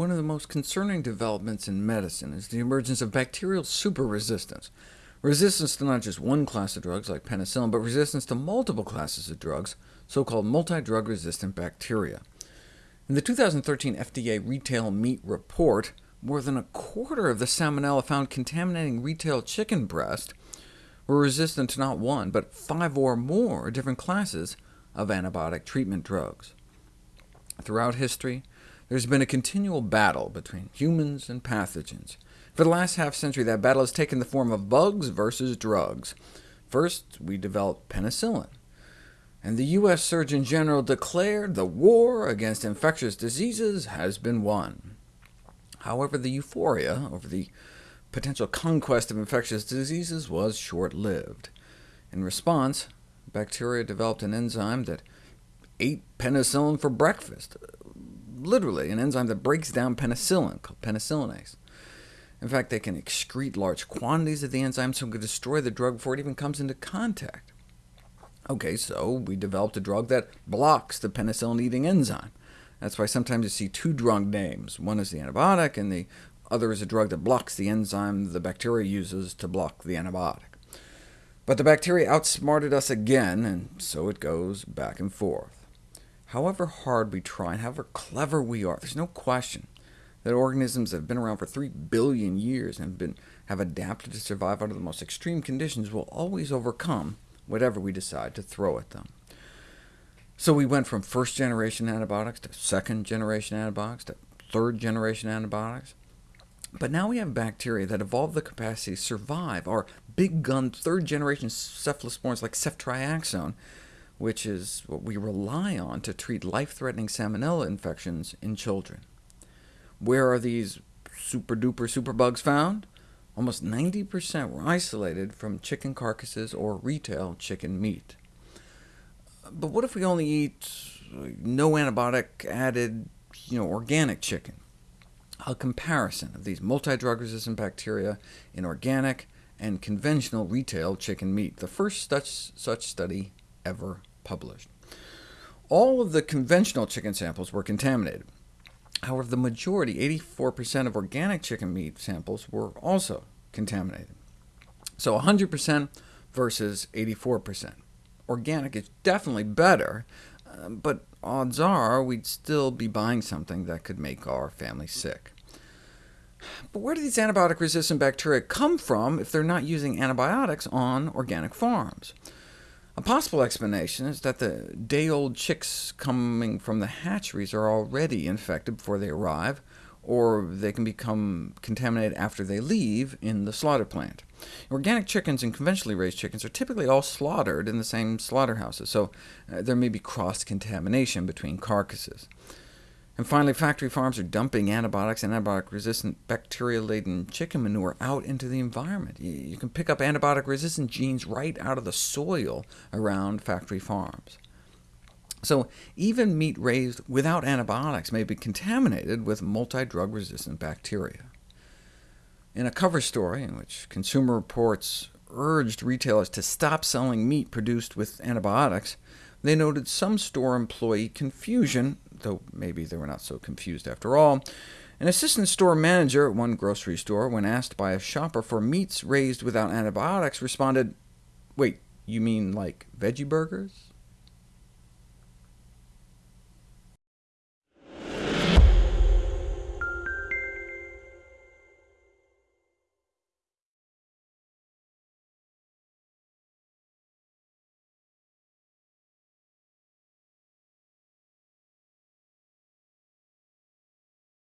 One of the most concerning developments in medicine is the emergence of bacterial superresistance, resistance to not just one class of drugs like penicillin, but resistance to multiple classes of drugs, so-called multi-drug resistant bacteria. In the 2013 FDA Retail Meat Report, more than a quarter of the salmonella found contaminating retail chicken breast were resistant to not one, but five or more different classes of antibiotic treatment drugs. Throughout history, there's been a continual battle between humans and pathogens. For the last half-century, that battle has taken the form of bugs versus drugs. First, we developed penicillin, and the U.S. Surgeon General declared the war against infectious diseases has been won. However, the euphoria over the potential conquest of infectious diseases was short-lived. In response, bacteria developed an enzyme that ate penicillin for breakfast, literally an enzyme that breaks down penicillin, called penicillinase. In fact, they can excrete large quantities of the enzyme, so it can destroy the drug before it even comes into contact. OK, so we developed a drug that blocks the penicillin-eating enzyme. That's why sometimes you see two drug names. One is the antibiotic, and the other is a drug that blocks the enzyme the bacteria uses to block the antibiotic. But the bacteria outsmarted us again, and so it goes back and forth. However hard we try, and however clever we are, there's no question that organisms that have been around for 3 billion years and have, been, have adapted to survive under the most extreme conditions will always overcome whatever we decide to throw at them. So we went from first-generation antibiotics to second-generation antibiotics to third-generation antibiotics. But now we have bacteria that evolved the capacity to survive our big-gun third-generation cephalosporins like ceftriaxone, which is what we rely on to treat life-threatening salmonella infections in children. Where are these super-duper superbugs found? Almost 90% were isolated from chicken carcasses or retail chicken meat. But what if we only eat uh, no antibiotic added you know, organic chicken? A comparison of these multi-drug resistant bacteria in organic and conventional retail chicken meat, the first such, such study ever published. All of the conventional chicken samples were contaminated. However, the majority, 84% of organic chicken meat samples, were also contaminated. So 100% versus 84%. Organic is definitely better, uh, but odds are we'd still be buying something that could make our family sick. But where do these antibiotic-resistant bacteria come from if they're not using antibiotics on organic farms? A possible explanation is that the day-old chicks coming from the hatcheries are already infected before they arrive, or they can become contaminated after they leave in the slaughter plant. Organic chickens and conventionally raised chickens are typically all slaughtered in the same slaughterhouses, so uh, there may be cross-contamination between carcasses. And finally, factory farms are dumping antibiotics and antibiotic-resistant bacteria-laden chicken manure out into the environment. You can pick up antibiotic-resistant genes right out of the soil around factory farms. So even meat raised without antibiotics may be contaminated with multi-drug resistant bacteria. In a cover story in which Consumer Reports urged retailers to stop selling meat produced with antibiotics, they noted some store employee confusion, though maybe they were not so confused after all. An assistant store manager at one grocery store, when asked by a shopper for meats raised without antibiotics, responded, Wait, you mean like veggie burgers?